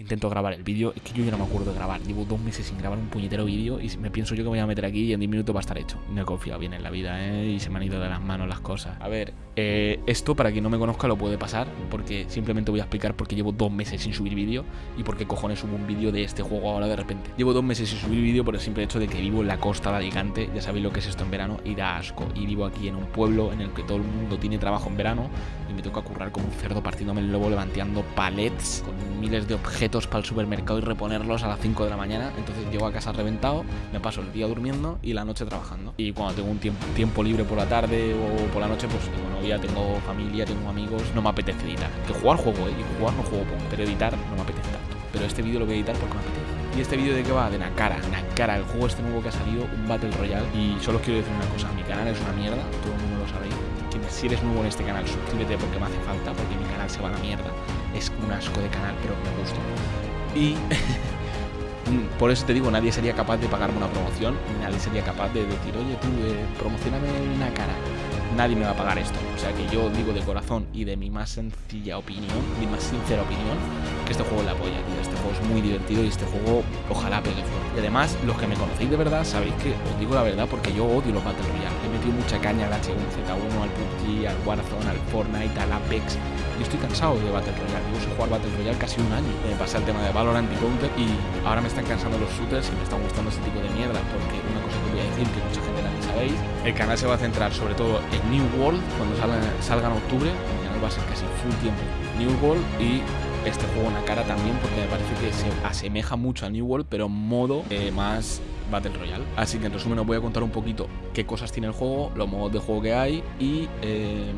intento grabar el vídeo. Es que yo ya no me acuerdo de grabar. Llevo dos meses sin grabar un puñetero vídeo y me pienso yo que me voy a meter aquí y en 10 minutos va a estar hecho. No he confiado bien en la vida, ¿eh? Y se me han ido de las manos las cosas. A ver, eh, esto para quien no me conozca lo puede pasar porque simplemente voy a explicar por qué llevo dos meses sin subir vídeo y por qué cojones subo un vídeo de este juego ahora de repente. Llevo dos meses sin subir vídeo por el simple hecho de que vivo en la costa de Alicante. Ya sabéis lo que es esto en verano y da asco. Y vivo aquí en un pueblo en el que todo el mundo tiene trabajo en verano y me toca currar como un cerdo partiéndome el lobo levanteando palets con miles de objetos para el supermercado y reponerlos a las 5 de la mañana. Entonces llego a casa reventado, me paso el día durmiendo y la noche trabajando. Y cuando tengo un tiempo, tiempo libre por la tarde o por la noche, pues tengo novia, tengo familia, tengo amigos, no me apetece editar. Que jugar juego, ¿eh? Y jugar no juego poco, pero editar no me apetece tanto. Pero este vídeo lo voy a editar porque me apetece. ¿Y este vídeo de qué va? De Nakara. Nakara, el juego este nuevo que ha salido, un Battle Royale. Y solo os quiero decir una cosa, mi canal es una mierda, todo el mundo lo sabéis. Si eres nuevo en este canal, suscríbete porque me hace falta, porque mi canal se va a la mierda. Es un asco de canal, pero me gusta. Y por eso te digo, nadie sería capaz de pagarme una promoción, nadie sería capaz de decir, oye tú, eh, promocioname una cara. Nadie me va a pagar esto. O sea que yo digo de corazón y de mi más sencilla opinión, mi más sincera opinión, que este juego la apoya, tío. Este juego es muy divertido y este juego ojalá pegue fuerte. Y además, los que me conocéis de verdad, sabéis que os digo la verdad porque yo odio los Battle Royale. He metido mucha caña al H1Z1, al PUBG, al Warzone, al Fortnite, al Apex yo estoy cansado de Battle Royale. Yo uso jugar Battle Royale casi un año. Me pasa el tema de Valorant y Counter y ahora me están cansando los shooters y me están gustando ese tipo de mierda. Porque una cosa que voy a decir, que el canal se va a centrar sobre todo en New World cuando salga, en octubre. El canal va a ser casi full tiempo New World y este juego en la cara también porque me parece que se asemeja mucho a New World pero modo eh, más Battle Royale. Así que en resumen os voy a contar un poquito qué cosas tiene el juego, los modos de juego que hay y... Eh,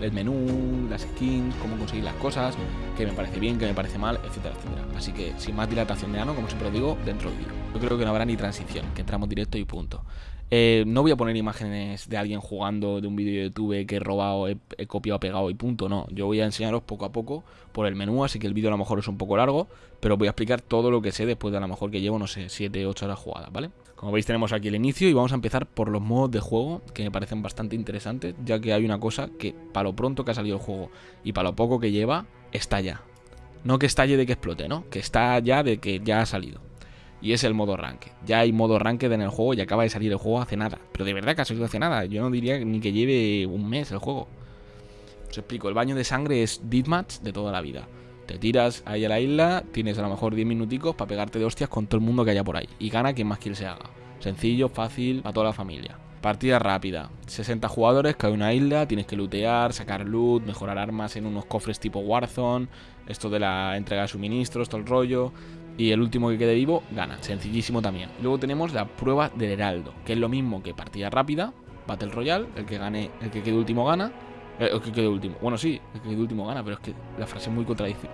el menú, las skins, cómo conseguir las cosas, que me parece bien, que me parece mal, etcétera, etcétera. Así que sin más dilatación de ano, como siempre os digo, dentro del vídeo. Yo creo que no habrá ni transición, que entramos directo y punto. Eh, no voy a poner imágenes de alguien jugando de un vídeo de YouTube que he robado, he, copiado, pegado y punto, no. Yo voy a enseñaros poco a poco por el menú, así que el vídeo a lo mejor es un poco largo, pero voy a explicar todo lo que sé después de a lo mejor que llevo, no sé, 7, 8 horas jugadas, ¿vale? Como veis tenemos aquí el inicio y vamos a empezar por los modos de juego que me parecen bastante interesantes, ya que hay una cosa que para lo pronto que ha salido el juego y para lo poco que lleva, está ya. No que estalle de que explote, ¿no? Que está ya de que ya ha salido. Y es el modo ranked. Ya hay modo ranked en el juego y acaba de salir el juego hace nada. Pero de verdad que ha salido hace nada. Yo no diría ni que lleve un mes el juego. Os explico, el baño de sangre es deathmatch de toda la vida. Te tiras ahí a la isla, tienes a lo mejor 10 minuticos para pegarte de hostias con todo el mundo que haya por ahí. Y gana quien más quiere se haga. Sencillo, fácil, para toda la familia. Partida rápida. 60 jugadores, cae una isla, tienes que lootear, sacar loot, mejorar armas en unos cofres tipo Warzone, esto de la entrega de suministros, todo el rollo. Y el último que quede vivo gana, sencillísimo también. Luego tenemos la prueba del heraldo, que es lo mismo que partida rápida, Battle Royale, el que gane, el que quede último gana. Eh, el que quede último. Bueno, sí, el que quede último gana, pero es que la frase es muy contradictoria.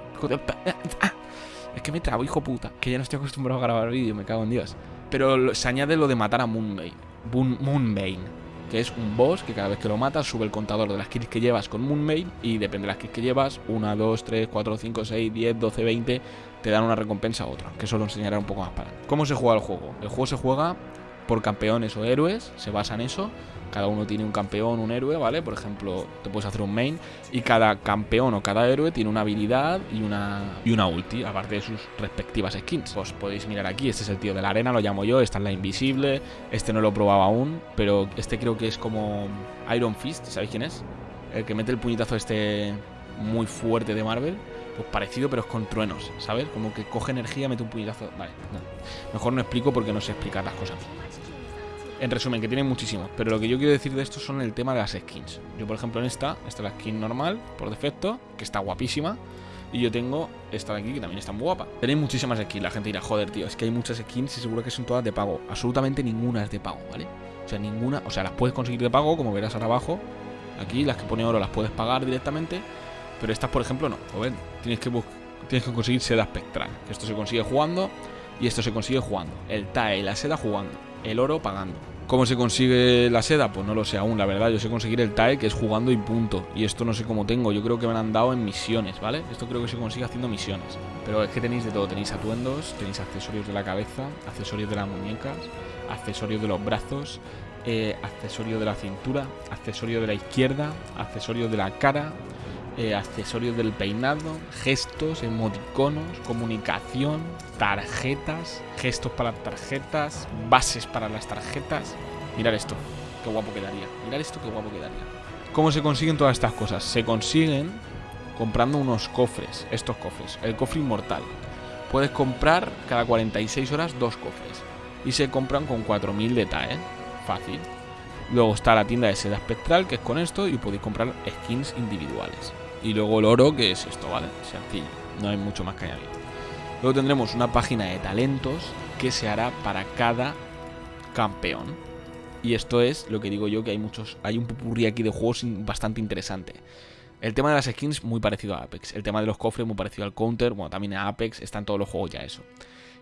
Es que me trabo, hijo puta. Que ya no estoy acostumbrado a grabar vídeo, me cago en Dios. Pero se añade lo de matar a Moonbane. Moonbane. Que es un boss que cada vez que lo matas sube el contador de las kills que llevas con Moonbane. Y depende de las kills que llevas, 1, 2, 3, 4, 5, 6, 10, 12, 20, te dan una recompensa a otra. Que eso lo enseñaré un poco más para ¿Cómo se juega el juego? El juego se juega por campeones o héroes, se basa en eso. Cada uno tiene un campeón, un héroe, ¿vale? Por ejemplo, te puedes hacer un main y cada campeón o cada héroe tiene una habilidad y una, y una ulti, aparte de sus respectivas skins. Pues podéis mirar aquí, este es el tío de la arena, lo llamo yo, esta es la invisible, este no lo he probado aún, pero este creo que es como Iron Fist, ¿sabéis quién es? El que mete el puñetazo este muy fuerte de Marvel. Pues parecido, pero es con truenos, ¿sabes? Como que coge energía, mete un puñetazo. Vale. Mejor no explico porque no sé explicar las cosas. En resumen, que tiene muchísimos. Pero lo que yo quiero decir de esto son el tema de las skins. Yo, por ejemplo, en esta, esta es la skin normal, por defecto, que está guapísima. Y yo tengo esta de aquí, que también está muy guapa. Tenéis muchísimas skins. La gente dirá, joder, tío, es que hay muchas skins y seguro que son todas de pago. Absolutamente ninguna es de pago, ¿vale? O sea, ninguna. O sea, las puedes conseguir de pago, como verás ahora abajo. Aquí, las que pone oro las puedes pagar directamente. Pero estas, por ejemplo, no. ven? Tienes que, tienes que conseguir seda espectral. Esto se consigue jugando y esto se consigue jugando. El TAE y la seda jugando. El oro pagando. ¿Cómo se consigue la seda? Pues no lo sé aún, la verdad. Yo sé conseguir el TAE, que es jugando y punto. Y esto no sé cómo tengo. Yo creo que me han dado en misiones, ¿vale? Esto creo que se consigue haciendo misiones. Pero es que tenéis de todo. Tenéis atuendos, tenéis accesorios de la cabeza, accesorios de las muñecas, accesorios de los brazos, eh, accesorios de la cintura, accesorios de la izquierda, accesorios de la cara, eh, accesorios del peinado, gestos, emoticonos, comunicación, tarjetas, gestos para tarjetas, bases para las tarjetas. Mirad esto, qué guapo quedaría. Mirad esto, qué guapo quedaría. ¿Cómo se consiguen todas estas cosas? Se consiguen comprando unos cofres, estos cofres, el cofre inmortal. Puedes comprar cada 46 horas dos cofres y se compran con 4000 de TAE, fácil. Luego está la tienda de seda espectral, que es con esto, y podéis comprar skins individuales. Y luego el oro, que es esto, ¿vale? Sencillo, no hay mucho más que añadir. Luego tendremos una página de talentos que se hará para cada campeón. Y esto es lo que digo yo, que hay muchos, hay un pupurrí aquí de juegos bastante interesante. El tema de las skins muy parecido a Apex. El tema de los cofres muy parecido al Counter. Bueno, también a Apex. Está en todos los juegos ya eso.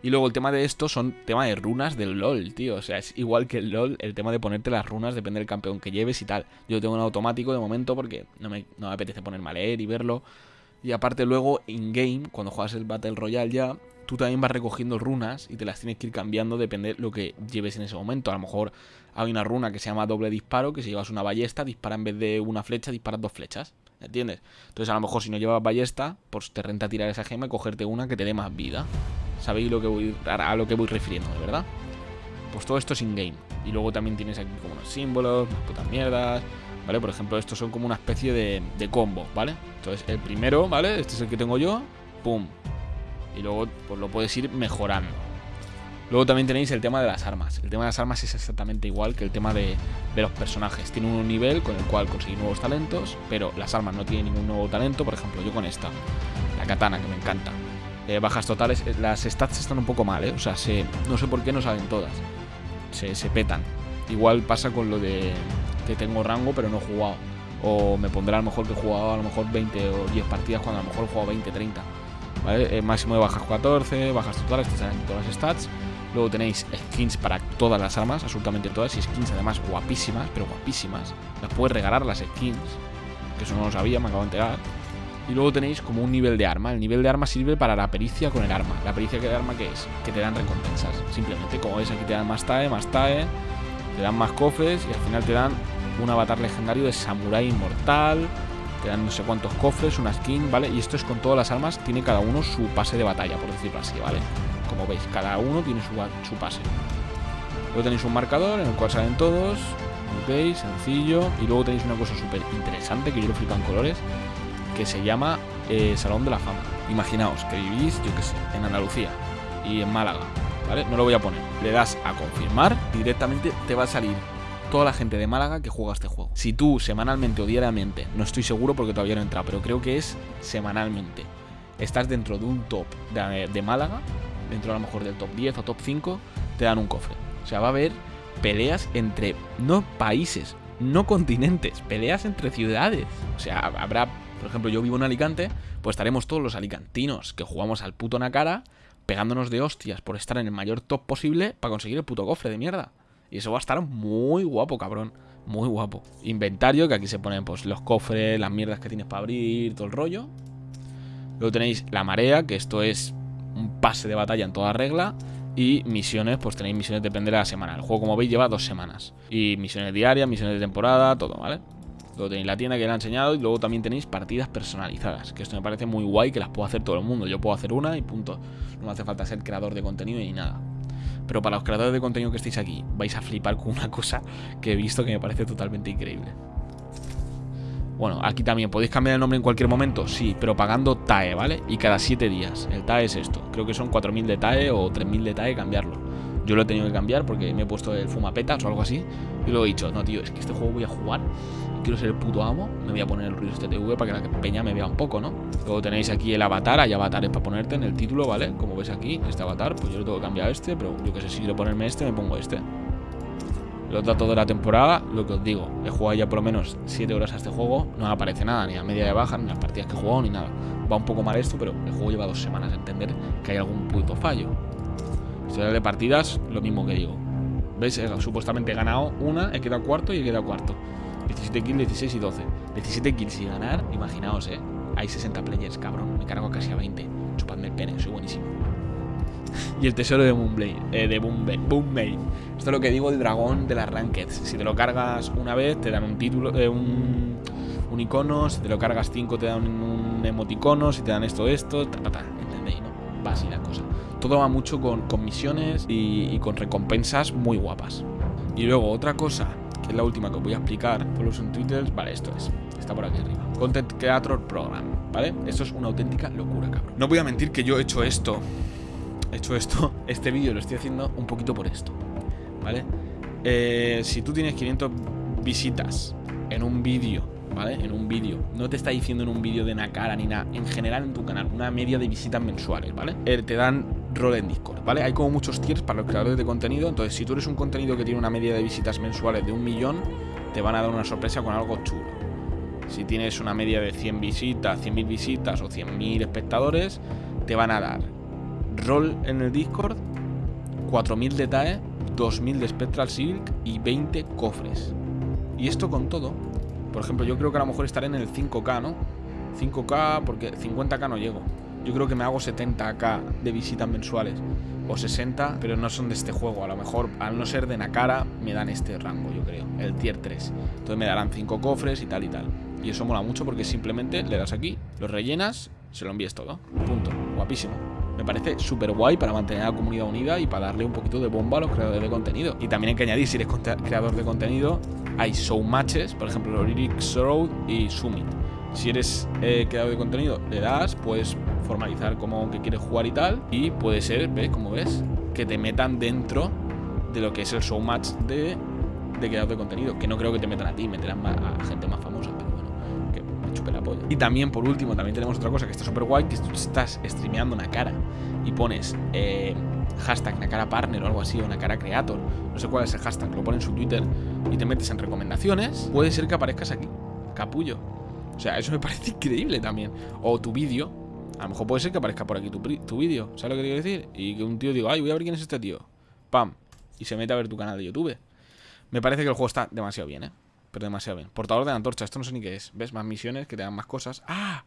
Y luego el tema de esto son tema de runas del LOL, tío. O sea, es igual que el LOL, el tema de ponerte las runas depende del campeón que lleves y tal. Yo tengo un automático de momento porque no me, no me apetece ponerme a leer y verlo. Y aparte luego, in-game, cuando juegas el Battle Royale ya, tú también vas recogiendo runas y te las tienes que ir cambiando depende de lo que lleves en ese momento. A lo mejor hay una runa que se llama doble disparo, que si llevas una ballesta, dispara en vez de una flecha, disparas dos flechas. ¿Entiendes? Entonces a lo mejor si no llevas ballesta, pues te renta tirar esa gema y cogerte una que te dé más vida. ¿Sabéis lo que voy, a lo que voy refiriendo, verdad? Pues todo esto es in-game. Y luego también tienes aquí como unos símbolos, unas putas mierdas, ¿vale? Por ejemplo, estos son como una especie de, de combo, ¿vale? Entonces el primero, ¿vale? Este es el que tengo yo, pum. Y luego pues lo puedes ir mejorando. Luego también tenéis el tema de las armas. El tema de las armas es exactamente igual que el tema de, los personajes. Tiene un nivel con el cual conseguir nuevos talentos, pero las armas no tienen ningún nuevo talento. Por ejemplo, yo con esta, la katana, que me encanta. Eh, bajas totales, eh, las stats están un poco mal, ¿eh? O sea, se, no sé por qué no salen todas. Se, se petan. Igual pasa con lo de que tengo rango, pero no he jugado. O me pondrá a lo mejor que he jugado a lo mejor 20 o 10 partidas cuando a lo mejor he jugado 20, 30. ¿Vale? El máximo de bajas 14, bajas totales, te salen todas las stats. Luego tenéis skins para todas las armas, absolutamente todas, y skins además guapísimas, pero guapísimas. Las puedes regalar las skins, que eso no lo sabía, me acabo de enterar. Y luego tenéis como un nivel de arma. El nivel de arma sirve para la pericia con el arma. ¿La pericia que de arma qué es? Que te dan recompensas. Simplemente, como ves, aquí te dan más TAE, más TAE, te dan más cofres y al final te dan un avatar legendario de Samurai Inmortal. Te dan no sé cuántos cofres, una skin, ¿vale? Y esto es con todas las armas, tiene cada uno su pase de batalla, por decirlo así, ¿vale? Como veis, cada uno tiene su, pase. Luego tenéis un marcador en el cual salen todos. Ok, sencillo. Y luego tenéis una cosa súper interesante que yo lo flipo en colores. Que se llama eh, Salón de la Fama. Imaginaos que vivís, yo qué sé, en Andalucía y en Málaga. ¿Vale? No lo voy a poner. Le das a confirmar directamente te va a salir toda la gente de Málaga que juega este juego. Si tú semanalmente o diariamente, no estoy seguro porque todavía no he entrado, pero creo que es semanalmente, estás dentro de un top de Málaga, dentro a lo mejor del top 10 o top 5, te dan un cofre. O sea, va a haber peleas entre, no países, no continentes, peleas entre ciudades. O sea, habrá, por ejemplo, yo vivo en Alicante, pues estaremos todos los alicantinos que jugamos al puto Nakara pegándonos de hostias por estar en el mayor top posible para conseguir el puto cofre de mierda. Y eso va a estar muy guapo, cabrón. Muy guapo. Inventario, que aquí se ponen pues los cofres, las mierdas que tienes para abrir, todo el rollo. Luego tenéis la marea, que esto es un pase de batalla en toda regla. Y misiones, pues tenéis misiones depende de la semana. El juego, como veis, lleva dos semanas. Y misiones diarias, misiones de temporada, todo, ¿vale? Tenéis la tienda que le he enseñado y luego también tenéis partidas personalizadas, que esto me parece muy guay que las puedo hacer todo el mundo. Yo puedo hacer una y punto. No me hace falta ser creador de contenido ni nada. Pero para los creadores de contenido que estéis aquí, vais a flipar con una cosa que he visto que me parece totalmente increíble. Bueno, aquí también podéis cambiar el nombre en cualquier momento, sí, pero pagando TAE, ¿vale? Y cada 7 días. El TAE es esto. Creo que son 4.000 de TAE o 3.000 de TAE cambiarlo. Yo lo he tenido que cambiar porque me he puesto el fumapetas o algo así. Y lo he dicho, no, tío, es que este juego voy a jugar. Quiero ser el puto amo. Me voy a poner el ruido este TV para que la peña me vea un poco, ¿no? Luego tenéis aquí el avatar. Hay avatares para ponerte en el título, ¿vale? Como ves aquí, este avatar. Pues yo lo tengo que cambiar a este, pero yo que sé, si quiero ponerme este, me pongo este los datos de la temporada, lo que os digo, he jugado ya por lo menos 7 horas a este juego, no me aparece nada, ni a media de baja, ni las partidas que he jugado, ni nada. Va un poco mal esto, pero el juego lleva dos semanas a entender que hay algún puto fallo. Historia de partidas, lo mismo que digo. ¿Veis? supuestamente he ganado una, he quedado cuarto y he quedado cuarto. 17 kills, 16 y 12. 17 kills y ganar, imaginaos, eh. Hay 60 players, cabrón. Me cargo casi a 20. Chupadme el pene, soy buenísimo y el tesoro de Moonblade, eh, de Boomblade. Esto es lo que digo del dragón de las Rankeds. Si te lo cargas una vez, te dan un título, eh, un, un icono, si te lo cargas 5 te dan un emoticono, si te dan esto, esto, ta, ta, ta, ¿entendéis, no? Va así la cosa. Todo va mucho con, con misiones y, con recompensas muy guapas. Y luego otra cosa, que es la última que os voy a explicar, por los en Twitter, vale, esto es, está por aquí arriba. Content Creator Program, ¿vale? Esto es una auténtica locura, cabrón. No voy a mentir que yo he hecho esto, he hecho esto, este vídeo lo estoy haciendo un poquito por esto, ¿vale? Eh, si tú tienes 500 visitas en un vídeo, ¿vale? En un vídeo, no te está diciendo en un vídeo de una cara ni nada, en general en tu canal, una media de visitas mensuales, ¿vale? Eh, te dan rol en Discord, ¿vale? Hay como muchos tiers para los creadores de contenido, entonces si tú eres un contenido que tiene una media de visitas mensuales de un millón, te van a dar una sorpresa con algo chulo. Si tienes una media de 100 visitas, 100.000 visitas o 100.000 espectadores, te van a dar rol en el Discord, 4.000 de TAE, 2.000 de Spectral Silk y 20 cofres. Y esto con todo, por ejemplo, yo creo que a lo mejor estaré en el 5K, ¿no? 5K, porque 50K no llego. Yo creo que me hago 70k de visitas mensuales o 60, pero no son de este juego. A lo mejor, al no ser de Nakara, me dan este rango, yo creo, el tier 3. Entonces me darán 5 cofres y tal y tal. Y eso mola mucho porque simplemente le das aquí, lo rellenas, se lo envíes todo. Punto. Guapísimo. Me parece súper guay para mantener a la comunidad unida y para darle un poquito de bomba a los creadores de contenido. Y también hay que añadir, si eres creador de contenido, hay show matches, por ejemplo, Lyrics Road y Summit. Si eres eh, creador de contenido, le das, puedes formalizar como que quieres jugar y tal. Y puede ser, ¿ves? Como ves, que te metan dentro de lo que es el show match de, de creador de contenido. Que no creo que te metan a ti, meterán a gente más famosa, pero bueno, que me chupe la polla. Y también, por último, también tenemos otra cosa que está súper guay, que tú estás streameando una cara y pones eh, hashtag Nakara Partner o algo así, o Nakara Creator, no sé cuál es el hashtag, lo pones en su Twitter y te metes en recomendaciones, puede ser que aparezcas aquí, capullo. O sea, eso me parece increíble también. O tu vídeo, a lo mejor puede ser que aparezca por aquí tu, tu vídeo, ¿sabes lo que quiero decir? Y que un tío diga, ay, voy a ver quién es este tío. Pam. Y se mete a ver tu canal de YouTube. Me parece que el juego está demasiado bien, ¿eh? Pero demasiado bien. Portador de la antorcha, esto no sé ni qué es. ¿Ves? Más misiones que te dan más cosas. ¡Ah!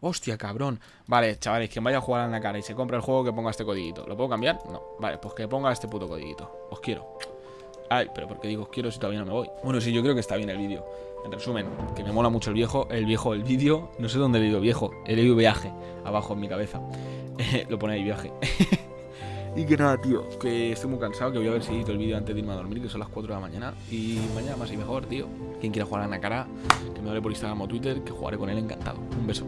Hostia, cabrón. Vale, chavales, quien vaya a jugar a la cara y se compra el juego que ponga este codiguito. ¿Lo puedo cambiar? No. Vale, pues que ponga este puto codiguito. Os quiero. Ay, pero ¿por qué digo quiero si todavía no me voy? Bueno, sí, yo creo que está bien el vídeo. En resumen, que me mola mucho el viejo, el viejo, el vídeo. No sé dónde he leído viejo. He leído viaje abajo en mi cabeza. lo pone ahí viaje. y que nada, tío, que estoy muy cansado, que voy a ver si edito el vídeo antes de irme a dormir, que son las 4 de la mañana. Y mañana más y mejor, tío. Quien quiera jugar a la cara, que me hable por Instagram o Twitter, que jugaré con él encantado. Un beso.